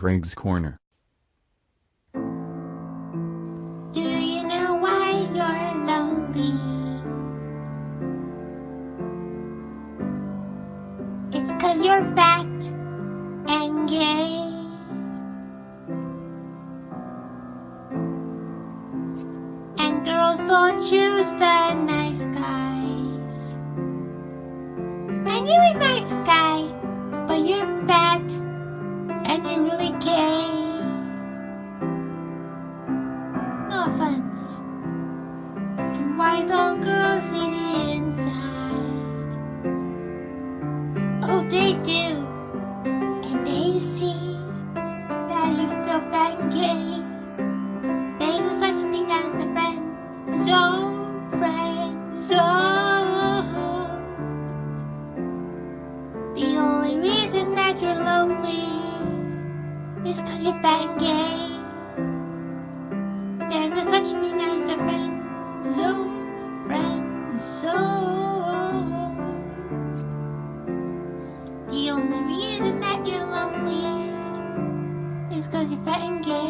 Greg's Corner. Do you know why you're lonely? It's cause you're fat and gay. And girls don't choose the nice guys. And you're a Offense. And why don't girls it inside? Oh, they do. And they see that you're still fat and gay. Ain't no such thing as the friend zone, friend zone. The only reason that you're lonely is cause you're fat and gay touch me as a friend, so friend, so. The only reason that you're lonely is cause you're fat and gay.